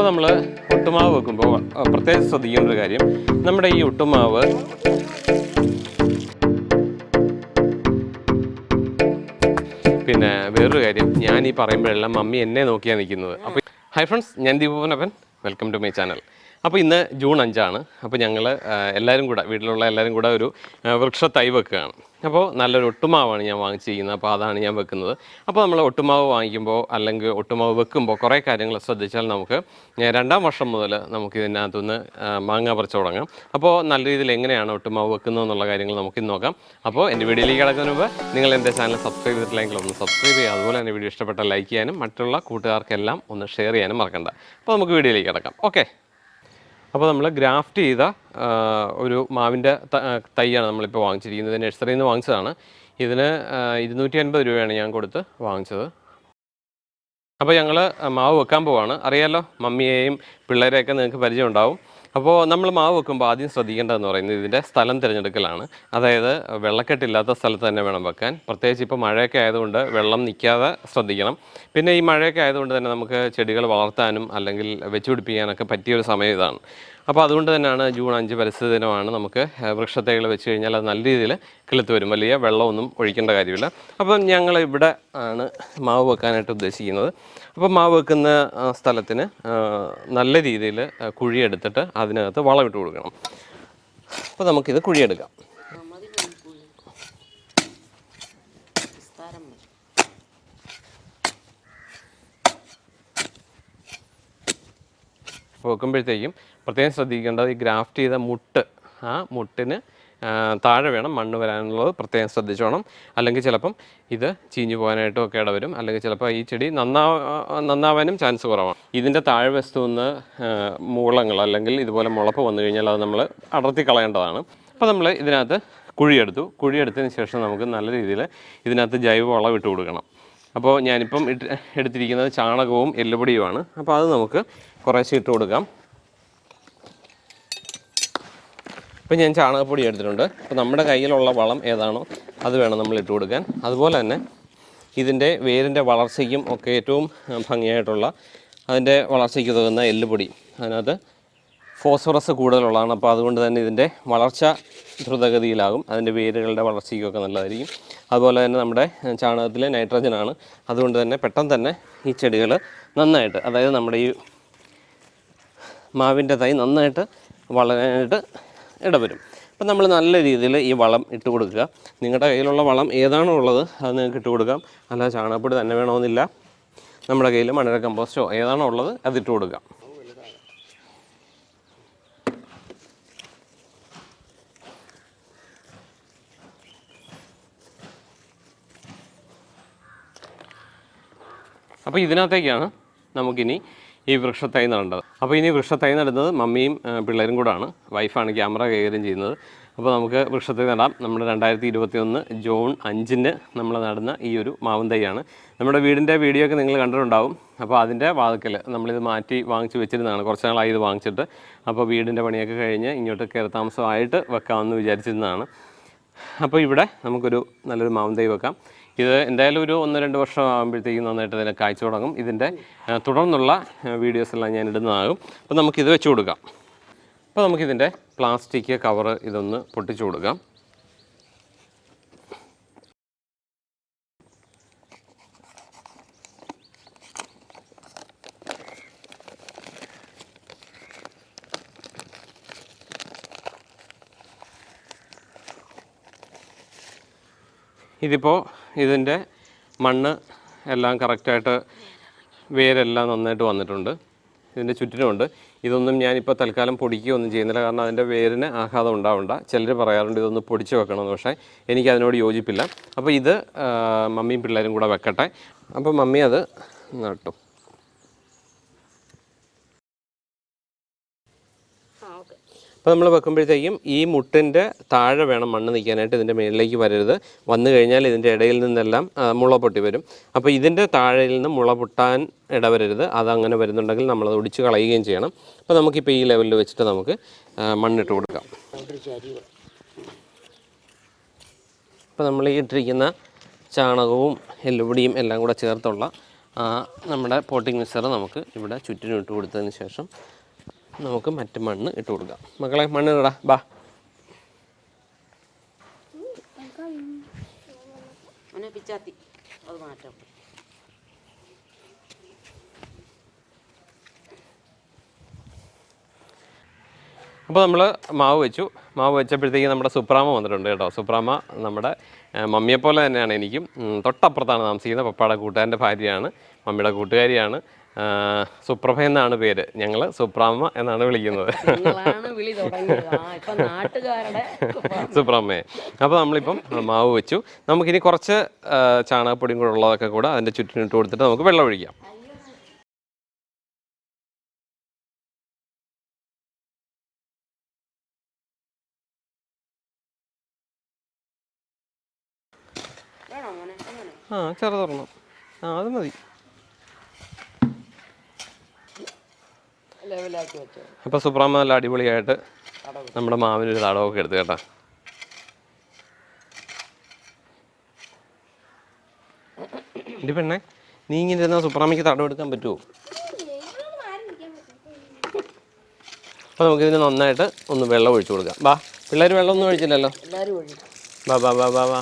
അപ്പോൾ നമ്മൾ ഒട്ടുമാവ് വെക്കുമ്പോൾ പ്രത്യേകം ശ്രദ്ധിക്കേണ്ട ഒരു കാര്യം. നമ്മുടെ ഈ ഒട്ടുമാവ് പിന്നെ വേറൊരു കാര്യം ഞാൻ ഈ പറയുമ്പോഴെല്ലാം മമ്മി എന്നെ നോക്കിയാണ് നിൽക്കുന്നത്. അപ്പോൾ ഹൈ ഫ്രണ്ട്സ് ഞാൻ Deepavanappan welcome to my channel അപ്പോൾ ഇന്ന് ജൂൺ അഞ്ചാണ്. അപ്പോൾ ഞങ്ങൾ എല്ലാവരും കൂടെ വീട്ടിലുള്ള എല്ലാവരും കൂടെ ഒരു വൃക്ഷ തൈ വെക്കുകയാണ്. അപ്പോൾ നല്ലൊരു ഒട്ടുമാവാണ് ഞാൻ വാങ്ങിച്ചിരിക്കുന്നത്. അപ്പോൾ അതാണ് ഞാൻ വെക്കുന്നത്. അപ്പോൾ നമ്മൾ ഒട്ടുമാവ് വാങ്ങിക്കുമ്പോൾ അല്ലെങ്കിൽ ഒട്ടുമാവ് വെക്കുമ്പോൾ കുറേ കാര്യങ്ങൾ ശ്രദ്ധിച്ചാൽ നമുക്ക് രണ്ടാം വർഷം മുതൽ നമുക്ക് ഇതിനകത്തുനിന്ന് മാങ്ങ പറിച്ചു തുടങ്ങാം. അപ്പോൾ നല്ല രീതിയിൽ എങ്ങനെയാണ് ഒട്ടുമാവ് വെക്കുന്നത് എന്നുള്ള കാര്യങ്ങൾ നമുക്ക് ഇന്ന് നോക്കാം. അപ്പോൾ എന്റെ വീഡിയോയിലേക്ക് കിടക്കുന്നതിന് മുമ്പ് നിങ്ങൾ എന്റെ ചാനൽ സബ്സ്ക്രൈബ് ചെയ്തിട്ടില്ലെങ്കിൽ ഒന്ന് സബ്സ്ക്രൈബ് ചെയ്യുക. അതുപോലെ തന്നെ വീഡിയോ ഇഷ്ടപ്പെട്ട ലൈക്ക് ചെയ്യാനും മറ്റുള്ള കൂട്ടുകാർക്കെല്ലാം ഒന്ന് ഷെയർ ചെയ്യാനും മറക്കണ്ട. അപ്പോൾ നമുക്ക് വീഡിയോയിലേക്ക് കിടക്കാം. ഓക്കെ. അപ്പോൾ നമ്മൾ ഗ്രാഫ്റ്റ് ചെയ്ത ഒരു മാവിന്റെ തൈയാണ് നമ്മളിപ്പോൾ വാങ്ങിച്ചിരിക്കുന്നത്. നഴ്സറിയിൽ നിന്ന് വാങ്ങിച്ചതാണ്. ഇതിന് ഇരുന്നൂറ്റി അൻപത് രൂപയാണ് ഞാൻ കൊടുത്ത് വാങ്ങിച്ചത്. അപ്പോൾ ഞങ്ങൾ മാവ് വെക്കാൻ പോവാണ്. അറിയാലോ മമ്മിയെയും പിള്ളേരെയൊക്കെ നിങ്ങൾക്ക് പരിചയം ഉണ്ടാവും അപ്പോൾ നമ്മൾ മാവ് വെക്കുമ്പോൾ ആദ്യം ശ്രദ്ധിക്കേണ്ടതെന്ന് പറയുന്നത് ഇതിന്റെ സ്ഥലം തിരഞ്ഞെടുക്കലാണ്. അതായത് വെള്ളക്കെട്ടില്ലാത്ത സ്ഥലത്ത് തന്നെ വേണം വെക്കാൻ. പ്രത്യേകിച്ച് ഇപ്പോൾ മഴയൊക്കെ ആയതുകൊണ്ട് വെള്ളം നിൽക്കാതെ ശ്രദ്ധിക്കണം. പിന്നെ ഈ മഴയൊക്കെ ആയതുകൊണ്ട് തന്നെ നമുക്ക് ചെടികൾ വളർത്താനും അല്ലെങ്കിൽ വെച്ചുപിടിപ്പിക്കാനൊക്കെ പറ്റിയൊരു സമയം ഇതാണ്. അപ്പോൾ അതുകൊണ്ട് തന്നെയാണ് ജൂൺ അഞ്ച് പരിസ്ഥിതി ദിനമാണ് നമുക്ക് വൃക്ഷത്തൈകൾ വെച്ച് കഴിഞ്ഞാൽ അത് നല്ല രീതിയിൽ കിളുത്ത് വരും. വലിയ വെള്ളമൊന്നും ഒഴിക്കേണ്ട കാര്യമില്ല. അപ്പം ഞങ്ങൾ ഇവിടെ ആണ് മാവ് വെക്കാനായിട്ട് ഉദ്ദേശിക്കുന്നത്. അപ്പോൾ മാവ് വെക്കുന്ന സ്ഥലത്തിന് നല്ല രീതിയിൽ കുഴിയെടുത്തിട്ട് അതിനകത്ത് വളമിട്ട് കൊടുക്കണം. അപ്പോൾ നമുക്കിത് കുഴിയെടുക്കാം. വെക്കുമ്പോഴത്തേക്കും പ്രത്യേകം ശ്രദ്ധിക്കേണ്ടത് ഈ ഗ്രാഫ്റ്റ് ചെയ്ത മുട്ട് ആ മുട്ടിന് താഴെ വേണം മണ്ണ് വരാനുള്ളത് പ്രത്യേകം ശ്രദ്ധിച്ചോണം. അല്ലെങ്കിൽ ചിലപ്പം ഇത് ചീഞ്ഞു പോകാനായിട്ടും ഒക്കെ ഇടവരും. അല്ലെങ്കിൽ ചിലപ്പോൾ ഈ ചെടി നന്നാ നന്നാവാനും ചാൻസ് കുറവാണ്. ഇതിന്റെ താഴെ വസ്തുന്ന് നിന്ന് മൂളങ്ങൾ അല്ലെങ്കിൽ ഇതുപോലെ മുളപ്പ് വന്നു കഴിഞ്ഞാൽ അത് നമ്മൾ അടർത്തി കളയേണ്ടതാണ്. അപ്പോൾ നമ്മൾ ഇതിനകത്ത് കുഴിയെടുത്തു. കുഴിയെടുത്തതിന് ശേഷം നമുക്ക് നല്ല രീതിയിൽ ഇതിനകത്ത് ജൈവ വളം ഇട്ട് കൊടുക്കണം. അപ്പോൾ ഞാനിപ്പം ഇട്ട് എടുത്തിരിക്കുന്നത് ചാണകവും എല്ലുപൊടിയുമാണ്. അപ്പോൾ അത് നമുക്ക് കുറേശ്ശെ ഇട്ട് കൊടുക്കാം. ഇപ്പം ഞാൻ ചാണകപ്പൊടി എടുത്തിട്ടുണ്ട്. അപ്പോൾ നമ്മുടെ കയ്യിലുള്ള വളം ഏതാണോ അത് വേണം നമ്മൾ ഇട്ട് കൊടുക്കാൻ. അതുപോലെ തന്നെ ഇതിന്റെ വേരിന്റെ വളർച്ചയ്ക്കും ഒക്കെ ഏറ്റവും ഭംഗിയായിട്ടുള്ള അതിന്റെ വളർച്ചയ്ക്ക് ഉതകുന്ന എല്ലുപൊടി. അതിനകത്ത് ഫോസ്ഫറസ് കൂടുതലുള്ളതാണ്. അപ്പോൾ അതുകൊണ്ട് തന്നെ ഇതിന്റെ വളർച്ച ദ്രുതഗതിയിലാകും. അതിന്റെ വേരുകളുടെ വളർച്ചയ്ക്കൊക്കെ നല്ലതായിരിക്കും. അതുപോലെ തന്നെ നമ്മുടെ ചാണകത്തിലെ നൈട്രജനാണ് അതുകൊണ്ട് തന്നെ പെട്ടെന്ന് തന്നെ ഈ ചെടികൾ നന്നായിട്ട് അതായത് നമ്മുടെ ഈ മാവിന്റെ തൈ നന്നായിട്ട് വളരാനായിട്ട് ഇടവരും. അപ്പം നമ്മൾ നല്ല രീതിയിൽ ഈ വളം ഇട്ട് കൊടുക്കുക. നിങ്ങളുടെ കയ്യിലുള്ള വളം ഏതാണോ ഉള്ളത് അത് നിങ്ങൾക്ക് ഇട്ട് കൊടുക്കാം. അല്ല ചാണകപ്പൊടി തന്നെ വേണമെന്നില്ല. നമ്മുടെ കയ്യിൽ മണര കമ്പോസ്റ്റോ ഏതാണോ ഉള്ളത് അത് ഇട്ട് കൊടുക്കാം. അപ്പോൾ ഇതിനകത്തേക്കാണ് നമുക്കിനി ഈ വൃക്ഷത്തൈ നടേണ്ടത് അപ്പോൾ ഇനി വൃക്ഷത്തൈ നടുന്നത് മമ്മിയും പിള്ളേരും കൂടാണ്. വൈഫാണ് ക്യാമറ കൈകാര്യം ചെയ്യുന്നത്. അപ്പോൾ നമുക്ക് വൃക്ഷത്തൈ നടാം. നമ്മുടെ രണ്ടായിരത്തി ഇരുപത്തി ഒന്ന് ജൂൺ അഞ്ചിന് നമ്മൾ നടുന്ന ഈ ഒരു മാവും തൈയാണ്. നമ്മുടെ വീടിന്റെ വീഡിയോ ഒക്കെ നിങ്ങൾ കണ്ടിട്ടുണ്ടാവും. അപ്പോൾ അതിന്റെ വാതിക്കൽ നമ്മളിത് മാറ്റി വാങ്ങിച്ച് വെച്ചിരുന്നതാണ്. കുറച്ച് നാളായി ഇത് വാങ്ങിച്ചിട്ട്. അപ്പോൾ വീടിന്റെ പണിയൊക്കെ കഴിഞ്ഞ് ഇങ്ങോട്ട് കയറി താമസമായിട്ട് വെക്കാമെന്ന് വിചാരിച്ചിരുന്നതാണ്. അപ്പോൾ ഇവിടെ നമുക്കൊരു നല്ലൊരു മാവും തൈ വെക്കാം. ഇത് എന്തായാലും ഒരു ഒന്ന് രണ്ട് വർഷം ആകുമ്പോഴത്തേക്കും നന്നായിട്ട് ഇതിനെ കായ്ച്ചു തുടങ്ങും. ഇതിന്റെ തുടർന്നുള്ള വീഡിയോസ് എല്ലാം ഞാൻ ഇടുന്നതാകും. അപ്പോൾ നമുക്കിത് വെച്ച് കൊടുക്കാം. അപ്പോൾ നമുക്കിതിന്റെ പ്ലാസ്റ്റിക് കവറ് ഇതൊന്ന് പൊട്ടിച്ചു കൊടുക്കാം. ഇതിപ്പോൾ ഇതിന്റെ മണ്ണ് എല്ലാം കറക്റ്റായിട്ട് വേരെല്ലാം നന്നായിട്ട് വന്നിട്ടുണ്ട്. ഇതിന്റെ ചുറ്റിനുമുണ്ട്. ഇതൊന്നും ഞാനിപ്പോൾ തൽക്കാലം പൊടിക്കുകയൊന്നും ചെയ്യുന്നില്ല. കാരണം അതിന്റെ വേരിന് ആഘാതം ഉണ്ടാവണ്ട. ചിലർ പറയാറുണ്ട് ഇതൊന്ന് പൊടിച്ച് വെക്കണമെന്ന്. പക്ഷേ എനിക്ക് അതിനോട് യോജിപ്പില്ല. അപ്പോൾ ഇത് മമ്മിയും പിള്ളേരും കൂടെ വെക്കട്ടെ. അപ്പോൾ മമ്മി അത് നട്ടു. അപ്പോൾ നമ്മൾ വെക്കുമ്പോഴത്തേക്കും ഈ മുട്ടിന്റെ താഴെ വേണം മണ്ണ് നിൽക്കാനായിട്ട് ഇതിന്റെ മേളിലേക്ക് വരരുത്. വന്നു കഴിഞ്ഞാൽ ഇതിന്റെ ഇടയിൽ നിന്നെല്ലാം മുള പൊട്ടി വരും. അപ്പോൾ ഇതിന്റെ താഴെയിൽ നിന്ന് മുള പൊട്ടാൻ ഇടവരരുത്. അതങ്ങനെ വരുന്നുണ്ടെങ്കിൽ നമ്മളത് ഒടിച്ച് കളയുകയും ചെയ്യണം. അപ്പോൾ നമുക്കിപ്പോൾ ഈ ലെവലിൽ വെച്ചിട്ട് നമുക്ക് മണ്ണിട്ട് കൊടുക്കാം. അപ്പോൾ നമ്മൾ ഈ ഇട്ടിരിക്കുന്ന ചാണകവും എല്ലുപൊടിയും എല്ലാം കൂടെ ചേർത്തുള്ള നമ്മുടെ പോട്ടിംഗ് മിക്സർ നമുക്ക് ഇവിടെ ചുറ്റിനും ഇട്ട് കൊടുത്തതിന് ശേഷം നമുക്ക് മറ്റു മണ്ണ് ഇട്ട് കൊടുക്കാം. മക്കളെ മണ്ണ് ഇടാ. ബാ. പിച്ചാത്തി. അത് മാറ്റാം. അപ്പോൾ നമ്മൾ മാവ് വെച്ചു. മാവ് വെച്ചപ്പോഴത്തേക്ക് നമ്മുടെ സുപ്രാമ വന്നിട്ടുണ്ട് കേട്ടോ. സുപ്രാമ നമ്മുടെ മമ്മിയെപ്പോലെ തന്നെയാണ് എനിക്കും. തൊട്ടപ്പുറത്താണ് താമസിക്കുന്നത് പപ്പയുടെ കൂട്ടുകാരന്റെ ഭാര്യയാണ് മമ്മിയുടെ കൂട്ടുകാരിയാണ്. സുപ്രഭ എന്നാണ് പേര്. ഞങ്ങൾ സുപ്രാമ എന്നാണ് വിളിക്കുന്നത്. സുപ്രാമയെ അപ്പോൾ നമ്മളിപ്പം മാവ് വെച്ചു. നമുക്കിനി കുറച്ച് ചാണകപ്പൊടിയും കൂടെ ഉള്ളതൊക്കെ കൂടെ അതിന്റെ ചുറ്റിനിട്ട് കൊടുത്തിട്ട് നമുക്ക് വെള്ളം ഒഴിക്കാം. ആ ചെറുതൊരെണ്ണം. ആ അത് മതി. അപ്പോൾ സുപ്രാമ നല്ല അടിപൊളിയായിട്ട് നമ്മുടെ മാവിനൊരു തടവൊക്കെ എടുത്ത് കേട്ടോ. എന്റെ പെണ്ണെ നീ ഇങ്ങനെ ഇരുന്നാൽ സുപ്രാമയ്ക്ക് തടവ് എടുക്കാൻ പറ്റുമോ അപ്പോൾ നമുക്കിതിന് നന്നായിട്ട് ഒന്ന് വെള്ളം ഒഴിച്ചു കൊടുക്കാം. വാ പിള്ളേര് വെള്ളം ഒന്നും ഒഴിച്ചില്ലല്ലോ? വാ വാ വാ വാ വാ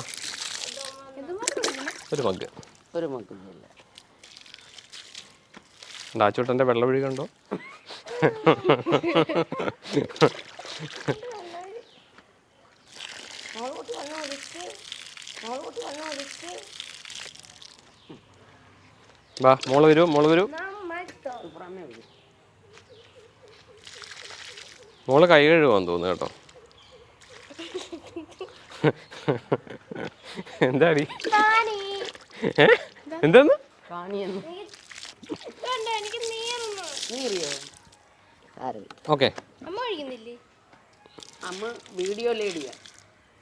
ഒരു മഗ്. ഒരു മഗ് ഡാച്ചോട്ടന്റെ വെള്ളം ഒഴി ബാ മോൾ വരൂ മോൾ വരൂ. മോൾ കൈ കഴുകാൻ തോന്നുന്നു കേട്ടോ. എന്താടി? ഏ? എന്താന്ന്? എനിക്ക് നീറിയോ? ഓക്കെ. അമ്മ കഴിക്കുന്നില്ലേ? അമ്മ വീഡിയോ ലേഡിയാ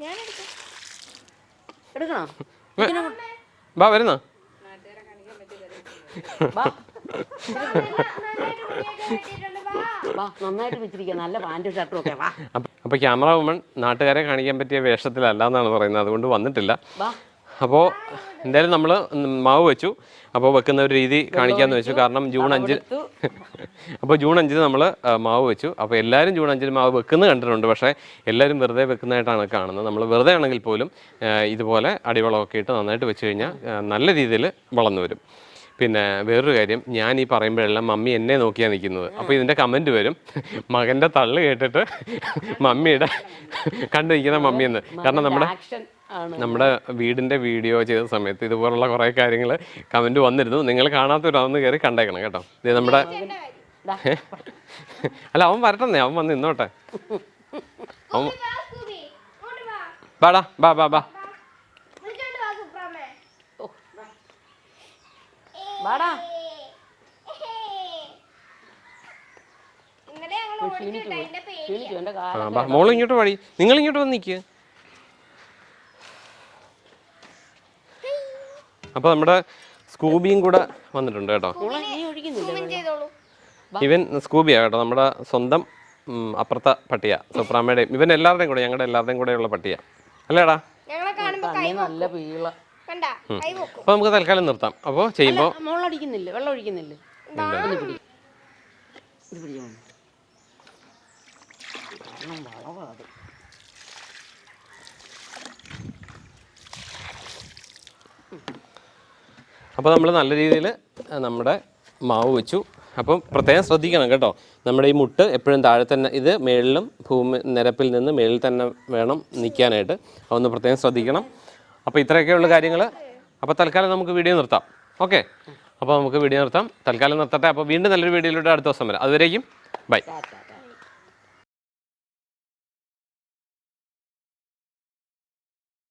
ഞാൻ എടുക്കാം. എടുക്കണോ? വരുന്ന? വാ. അപ്പോൾ ക്യാമറ വുമൺ നാട്ടുകാരെ കാണിക്കാൻ പറ്റിയ വേഷത്തിലല്ല എന്നാണ് പറയുന്നത്. അതുകൊണ്ട് വന്നിട്ടില്ല. വാ അപ്പോൾ എന്തായാലും നമ്മൾ മാവ് വെച്ചു. അപ്പോൾ വെക്കുന്ന ഒരു രീതി കാണിക്കാമെന്ന് വെച്ചു. കാരണം ജൂൺ അഞ്ചിൽ അപ്പോൾ ജൂൺ അഞ്ചിന് നമ്മൾ മാവ് വെച്ചു. അപ്പോൾ എല്ലാവരും ജൂൺ അഞ്ചിന് മാവ് വെക്കുന്നത് കണ്ടിട്ടുണ്ട്. പക്ഷേ എല്ലാവരും വെറുതെ വെക്കുന്നതായിട്ടാണ് കാണുന്നത്. നമ്മൾ വെറുതെ ആണെങ്കിൽ പോലും ഇതുപോലെ അടിവളമൊക്കെ ഇട്ട് നന്നായിട്ട് വെച്ച് കഴിഞ്ഞാൽ നല്ല രീതിയിൽ വളർന്നു വരും. പിന്നെ വേറൊരു കാര്യം ഞാൻ ഈ പറയുമ്പോഴെല്ലാം മമ്മി എന്നെ നോക്കിയാണ് നിൽക്കുന്നത്. അപ്പോൾ ഇതിന്റെ കമന്റ് വരും. മകന്റെ തള്ളു കേട്ടിട്ട് മമ്മിയുടെ കണ്ടു നിൽക്കുന്ന മമ്മിയെന്ന് കാരണം നമ്മുടെ ആക്ഷൻ ആണ്. നമ്മുടെ വീടിന്റെ വീഡിയോ ചെയ്ത സമയത്ത് ഇതുപോലുള്ള കുറേ കാര്യങ്ങൾ കമന്റ് വന്നിരുന്നു. നിങ്ങൾ കാണാത്തവരാണെന്ന് കയറി കണ്ടേക്കണം കേട്ടോ. ഇത് നമ്മുടെ അല്ല അവൻ വരട്ടെന്നേ. അവൻ വന്ന് നിന്നോട്ടെ. അവൻ ബാടാ ബാ ബാ ബാ വിളിച്ചോണ്ട് വാ, സുപ്രാമേ. ഓ, വാടാ ഇന്നലെ ഞങ്ങൾ ഓടിച്ചിട്ട് അതിന്റെ പേര് ക്ഷീണിച്ചു എന്റെ ആ കാലം ബാ മോൾ ഇങ്ങോട്ട് വഴി. നിങ്ങൾ ഇങ്ങോട്ട് വന്ന് നിൽക്കുക അപ്പോൾ നമ്മുടെ സ്കൂബിയും കൂടെ വന്നിട്ടുണ്ട് കേട്ടോ. ഇവൻ സ്കൂബിയാ കേട്ടോ നമ്മുടെ സ്വന്തം അപ്പുറത്തെ പട്ടിയ സുപ്രാമയുടെയും. ഇവൻ എല്ലാവരുടെയും കൂടെ ഞങ്ങളുടെ എല്ലാവരുടെയും കൂടെയുള്ള പട്ടിയ. അല്ലേടാ? ഞങ്ങളെ കാണുമ്പോ കൈ നല്ല പീള. അപ്പോൾ നമുക്ക് തൽക്കാലം നിർത്താം. അപ്പോൾ ചെയ്യുമ്പോൾ മോളടിക്കുന്നില്ല വെള്ളം ഒഴിക്കുന്നില്ല. അപ്പോൾ നമ്മൾ നല്ല രീതിയിൽ നമ്മുടെ മാവ് വെച്ചു. അപ്പം പ്രത്യേകം ശ്രദ്ധിക്കണം കേട്ടോ. നമ്മുടെ ഈ മുട്ട് എപ്പോഴും താഴെ തന്നെ ഇത് മേളിലും ഭൂമി നിരപ്പിൽ നിന്ന് മേളിൽ തന്നെ വേണം നിൽക്കാനായിട്ട്. അതൊന്ന് പ്രത്യേകം ശ്രദ്ധിക്കണം. അപ്പോൾ ഇത്രയൊക്കെയുള്ള കാര്യങ്ങൾ അപ്പോൾ തൽക്കാലം നമുക്ക് വീഡിയോ നിർത്താം. ഓക്കെ അപ്പോൾ നമുക്ക് വീഡിയോ നിർത്താം. തൽക്കാലം നിർത്തട്ടെ. അപ്പോൾ വീണ്ടും നല്ലൊരു വീഡിയോയിലൂടെ അടുത്ത ദിവസം വരാം. അതുവരേക്കും. ബൈ